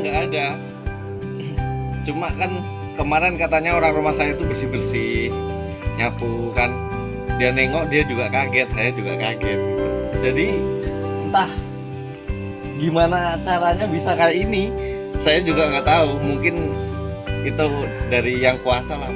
nggak ada. Cuma kan kemarin katanya orang rumah saya itu bersih bersih nyapu kan. Dia nengok dia juga kaget saya juga kaget. Jadi entah gimana caranya bisa kayak ini saya juga nggak tahu. Mungkin itu dari yang kuasa lah